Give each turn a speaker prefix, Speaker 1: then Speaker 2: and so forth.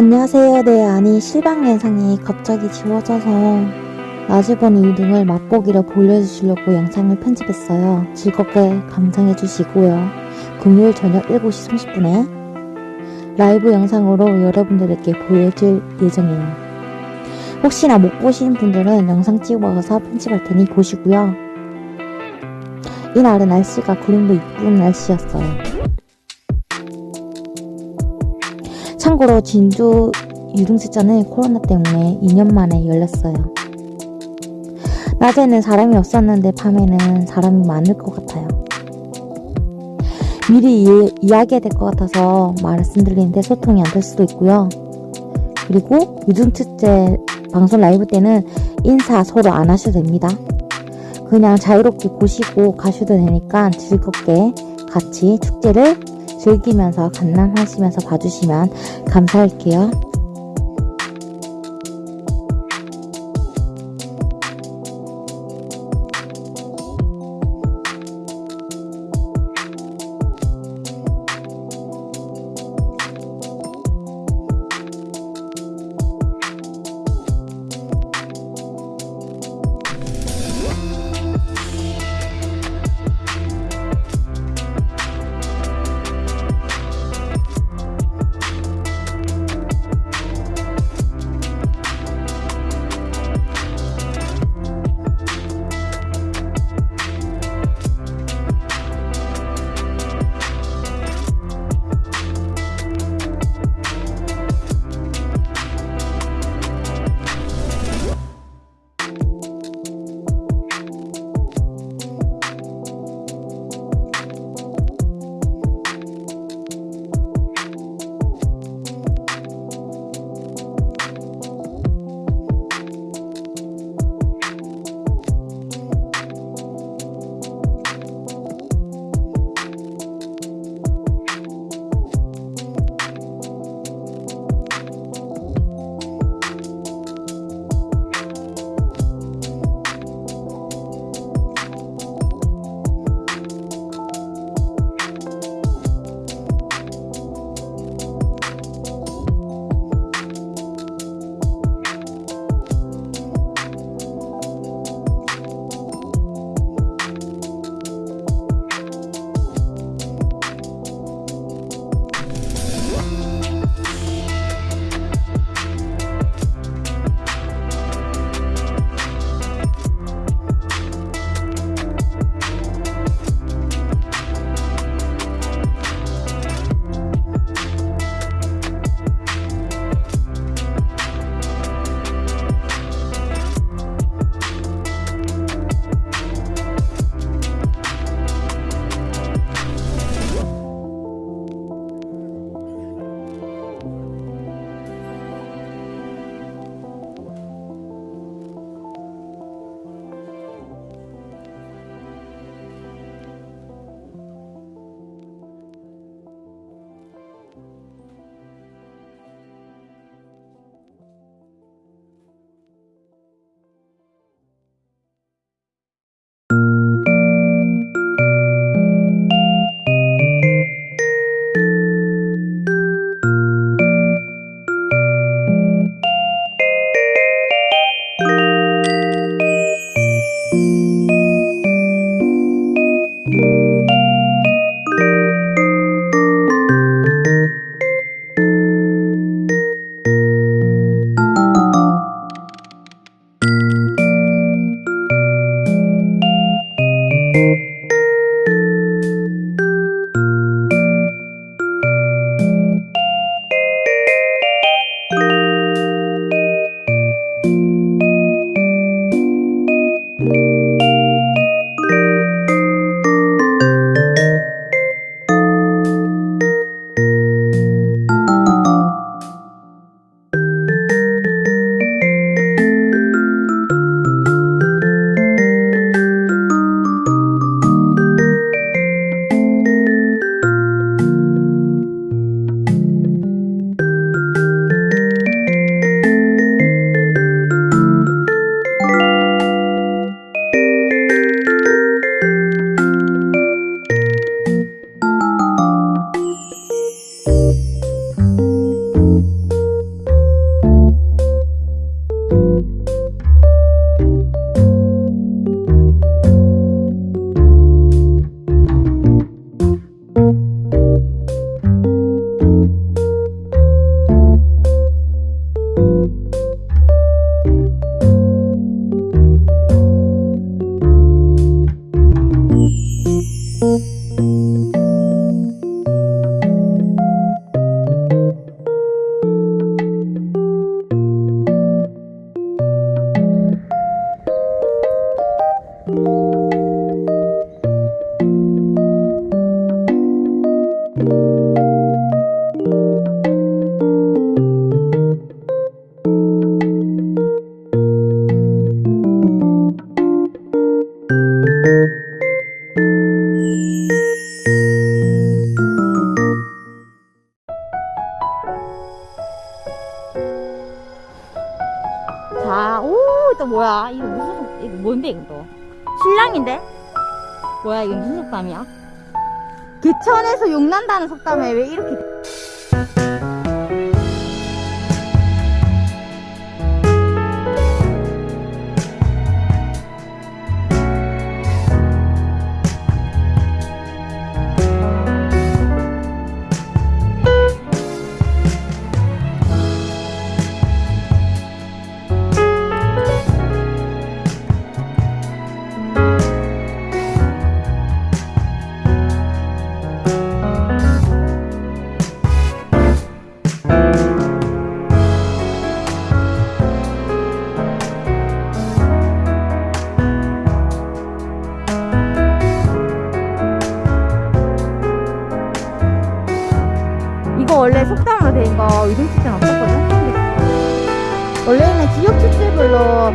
Speaker 1: 안녕하세요. 네, 아니 실방 영상이 갑자기 지워져서 라즈버니 유등을 맛보기로 보여주시려고 영상을 편집했어요. 즐겁게 감상해주시고요. 금요일 저녁 7시 30분에 라이브 영상으로 여러분들에게 보여줄 예정이에요. 혹시나 못 보신 분들은 영상 찍어서 편집할 테니 보시고요. 이날은 날씨가 구름도 이쁜 날씨였어요. 참고로 진주 유등축제는 코로나 때문에 2년 만에 열렸어요. 낮에는 사람이 없었는데 밤에는 사람이 많을 것 같아요. 미리 이, 이야기해야 될 것 같아서 말씀드리는데 소통이 안 될 수도 있고요. 그리고 유등축제 방송 라이브 때는 인사 서로 안 하셔도 됩니다. 그냥 자유롭게 보시고 가셔도 되니까 즐겁게 같이 축제를 즐기면서 관람하시면서 봐주시면 감사할게요.
Speaker 2: 뭔데 이거 신랑인데?
Speaker 1: 뭐야 이거 무슨 속담이야?
Speaker 2: 개천에서 용난다는 속담에 왜 이렇게 원래 속담으로 된거 이동 축제는 없었거든? 원래는 지역 축제별로